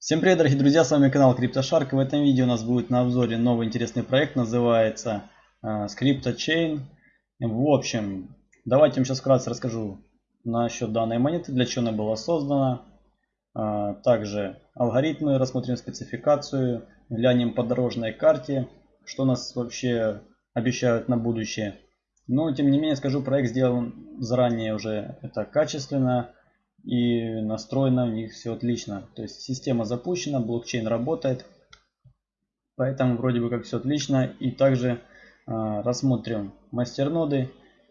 Всем привет, дорогие друзья, с вами канал CryptoShark. В этом видео у нас будет на обзоре новый интересный проект, называется uh, CryptoChain. В общем, давайте вам сейчас вкратце расскажу насчет данной монеты, для чего она была создана. Uh, также алгоритмы, рассмотрим спецификацию, глянем по дорожной карте, что нас вообще обещают на будущее. Но, тем не менее, скажу, проект сделан заранее уже это качественно и настроено у них все отлично. То есть система запущена, блокчейн работает, поэтому вроде бы как все отлично. И также э, рассмотрим мастерноды,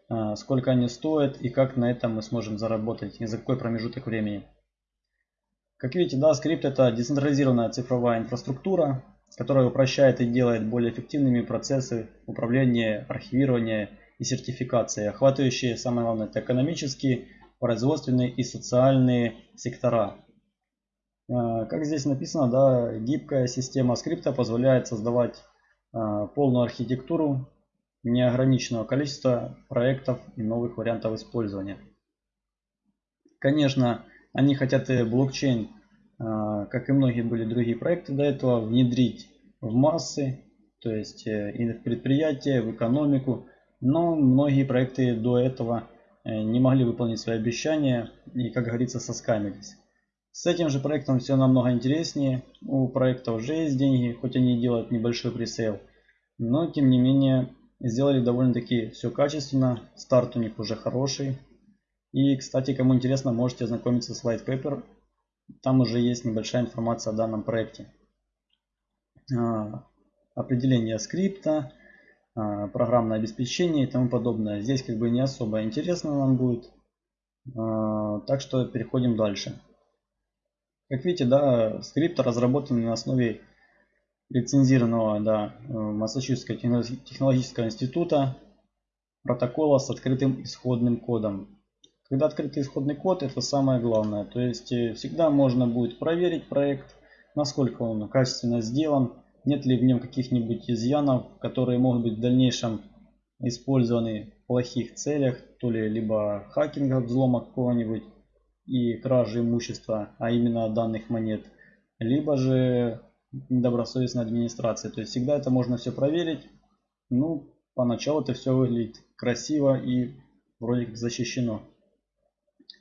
э, сколько они стоят и как на этом мы сможем заработать и за какой промежуток времени. Как видите, да, скрипт это децентрализированная цифровая инфраструктура, которая упрощает и делает более эффективными процессы управления, архивирования и сертификации, охватывающие, самое главное, это экономические, производственные и социальные сектора. Э, как здесь написано, да, гибкая система скрипта позволяет создавать э, полную архитектуру неограниченного количества проектов и новых вариантов использования. Конечно, они хотят и блокчейн, э, как и многие были другие проекты до этого, внедрить в массы, то есть и в предприятия, в экономику. Но многие проекты до этого не могли выполнить свои обещания и, как говорится, соскамились. С этим же проектом все намного интереснее. У проекта уже есть деньги, хоть они и делают небольшой пресейл. Но, тем не менее, сделали довольно-таки все качественно. Старт у них уже хороший. И, кстати, кому интересно, можете ознакомиться с white paper. Там уже есть небольшая информация о данном проекте. А, определение скрипта, программное обеспечение и тому подобное. Здесь как бы не особо интересно нам будет. А, так что переходим дальше. Как видите, да, скрипт разработан на основе лицензированного да, Массачусетского технологического института протокола с открытым исходным кодом. Когда открытый исходный код, это самое главное. То есть э, всегда можно будет проверить проект, насколько он качественно сделан, нет ли в нем каких-нибудь изъянов, которые могут быть в дальнейшем использованы в плохих целях, то ли либо хакинга, взлома какого-нибудь и кражи имущества, а именно данных монет, либо же недобросовестной администрации. То есть всегда это можно все проверить. Ну, поначалу это все выглядит красиво и вроде как защищено.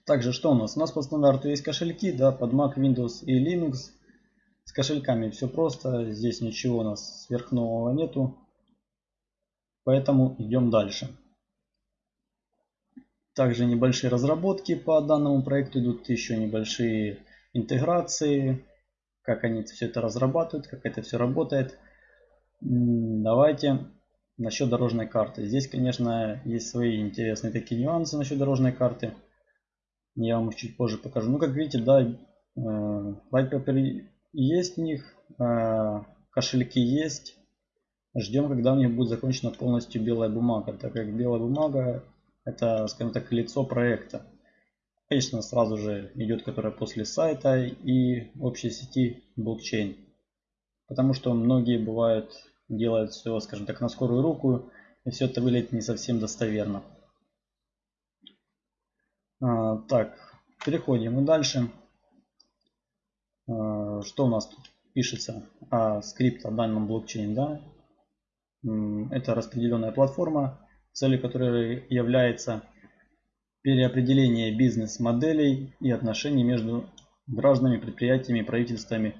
Также что у нас? У нас по стандарту есть кошельки, да, под Mac, Windows и Linux. С кошельками все просто, здесь ничего у нас сверхнового нету, поэтому идем дальше. Также небольшие разработки по данному проекту идут, еще небольшие интеграции, как они все это разрабатывают, как это все работает. Давайте насчет дорожной карты. Здесь, конечно, есть свои интересные такие нюансы насчет дорожной карты. Я вам чуть позже покажу. Ну, как видите, да, э, White Paper есть у них, а, кошельки есть. Ждем, когда у них будет закончена полностью белая бумага, так как белая бумага это, скажем так, лицо проекта. Конечно, сразу же идет, которая после сайта и общей сети блокчейн. Потому что многие бывают делают все, скажем так, на скорую руку, и все это выглядит не совсем достоверно. А, так, переходим дальше. Э, что у нас тут пишется о скрипт о данном блокчейне, да? Это распределенная платформа, целью которой является переопределение бизнес-моделей и отношений между гражданами, предприятиями, правительствами.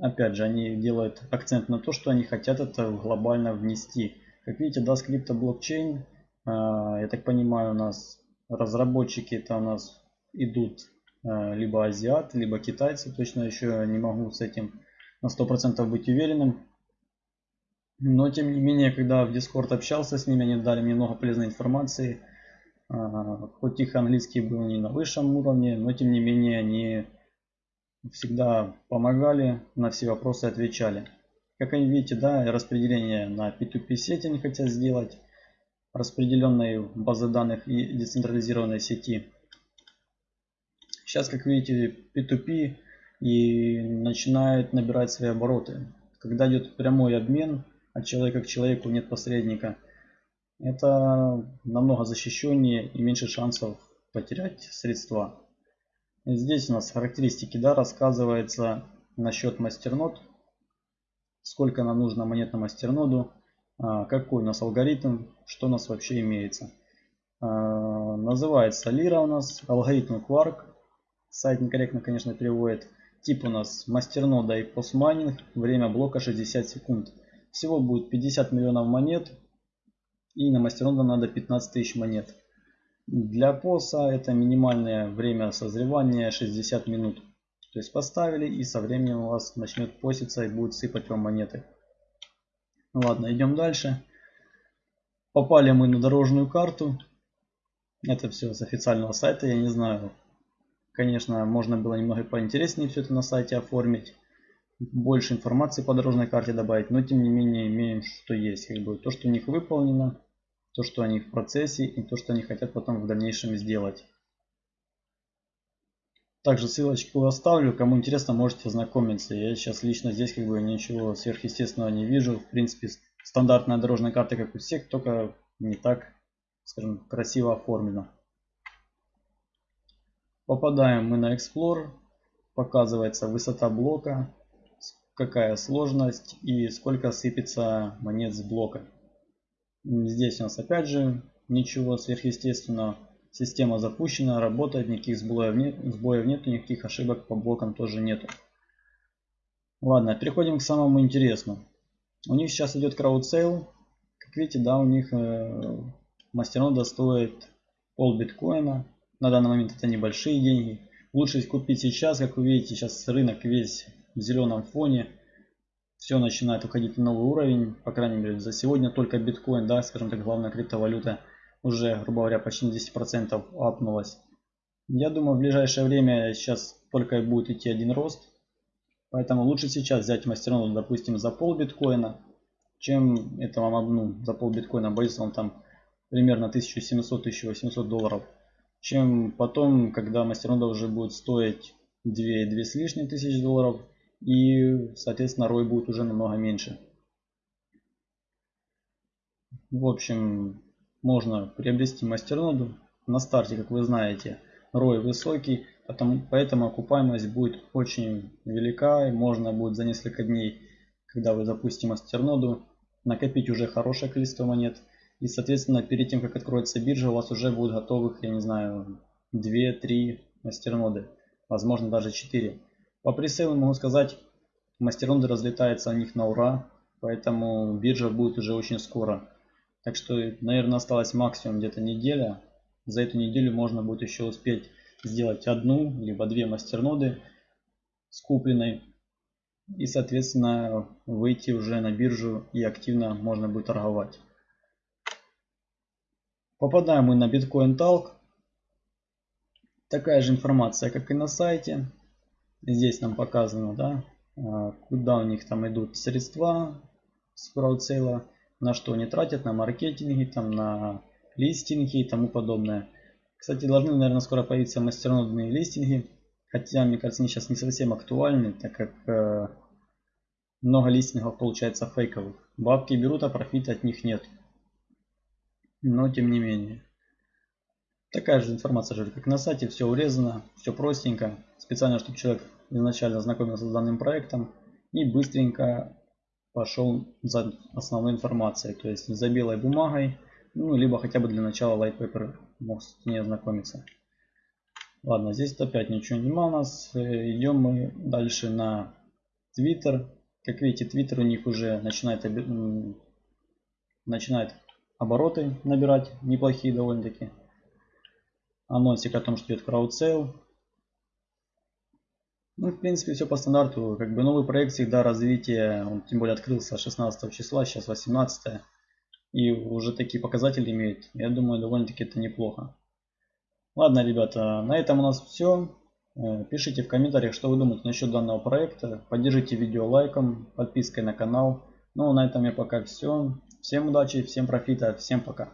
Опять же, они делают акцент на то, что они хотят это глобально внести. Как видите, да, скрипта блокчейн, э, я так понимаю, у нас разработчики это у нас идут либо азиат, либо китайцы. Точно еще не могу с этим на 100% быть уверенным. Но тем не менее, когда в Discord общался с ними, они дали мне много полезной информации. Э, хоть их английский был не на высшем уровне, но тем не менее они всегда помогали, на все вопросы отвечали. Как они видите, да, распределение на P2P сети они хотят сделать, распределенные базы данных и децентрализированной сети Сейчас, как видите, P2P и начинает набирать свои обороты. Когда идет прямой обмен от человека к человеку, нет посредника, это намного защищеннее и меньше шансов потерять средства. И здесь у нас характеристики, да, рассказывается насчет мастернод. Сколько нам нужно монет на мастерноду, а, какой у нас алгоритм, что у нас вообще имеется. А, называется Лира у нас, алгоритм Quark. Сайт некорректно, конечно, переводит. Тип у нас мастернода и постмайнинг. Время блока 60 секунд. Всего будет 50 миллионов монет. И на мастернода надо 15 тысяч монет. Для поса это минимальное время созревания 60 минут. То есть поставили и со временем у вас начнет поситься и будет сыпать вам монеты. Ладно, идем дальше. Попали мы на дорожную карту. Это все с официального сайта, я не знаю. Конечно, можно было немного поинтереснее все это на сайте оформить. Больше информации по дорожной карте добавить, но тем не менее имеем, что есть. Как бы то, что у них выполнено, то, что они в процессе и то, что они хотят потом в дальнейшем сделать. Также ссылочку оставлю, кому интересно, можете ознакомиться. Я сейчас лично здесь как бы ничего сверхъестественного не вижу. В принципе, стандартная дорожная карта, как у всех, только не так, скажем, красиво оформлена. Попадаем мы на Explorer. Показывается высота блока, какая сложность и сколько сыпется монет с блока. Здесь у нас опять же ничего сверхъестественного. Система запущена, работает, никаких сбоев нет, сбоев нет, никаких ошибок по блокам тоже нету. Ладно, переходим к самому интересному. У них сейчас идет краудсейл. Как видите, да, у них э, мастернода стоит пол биткоина. На данный момент это небольшие деньги. Лучше купить сейчас, как вы видите, сейчас рынок весь в зеленом фоне. Все начинает уходить на новый уровень. По крайней мере, за сегодня только биткоин, да, скажем так, главная криптовалюта уже, грубо говоря, почти 10% апнулась. Я думаю, в ближайшее время сейчас только будет идти один рост. Поэтому лучше сейчас взять мастерноду, допустим, за пол биткоина, чем это вам обну за пол биткоина боится он там примерно 1700-1800 долларов. Чем потом, когда мастернода уже будет стоить 2, 2 с лишним тысяч долларов. И, соответственно, рой будет уже намного меньше. В общем, можно приобрести мастерноду. На старте, как вы знаете, рой высокий, потому, поэтому окупаемость будет очень велика. И можно будет за несколько дней, когда вы запустите мастерноду, накопить уже хорошее количество монет. И, соответственно, перед тем, как откроется биржа, у вас уже будет готовых, я не знаю, 2-3 мастерноды. Возможно, даже 4. По пресейлу могу сказать, мастерноды разлетаются на них на ура. Поэтому биржа будет уже очень скоро. Так что, наверное, осталось максимум где-то неделя. За эту неделю можно будет еще успеть сделать одну, либо две мастерноды с купленной. И, соответственно, выйти уже на биржу и активно можно будет торговать. Попадаем мы на Bitcoin Talk. Такая же информация, как и на сайте. Здесь нам показано, да, а, куда у них там идут средства с краудсейла на что они тратят, на маркетинги, там, на листинги и тому подобное. Кстати, должны, наверное, скоро появиться мастернодные листинги. Хотя, мне кажется, они сейчас не совсем актуальны, так как э, много листингов получается фейковых. Бабки берут, а профита от них нет. Но, тем не менее. Такая же информация же, как на сайте, все урезано, все простенько. Специально, чтобы человек изначально знакомился с данным проектом и быстренько пошел за основной информацией, то есть за белой бумагой, ну, либо хотя бы для начала white paper мог с ней ознакомиться. Ладно, здесь опять ничего нема у нас. Э, идем мы дальше на Twitter. Как видите, Twitter у них уже начинает, начинает обороты набирать, неплохие довольно-таки. Анонсик о том, что идет краудсейл. Ну, в принципе, все по стандарту. Как бы новый проект всегда развитие, он тем более открылся 16 числа, сейчас 18. И уже такие показатели имеет. Я думаю, довольно-таки это неплохо. Ладно, ребята, на этом у нас все. Э, пишите в комментариях, что вы думаете насчет данного проекта. Поддержите видео лайком, подпиской на канал. Ну, на этом я пока все. Всем удачи, всем профита, всем пока.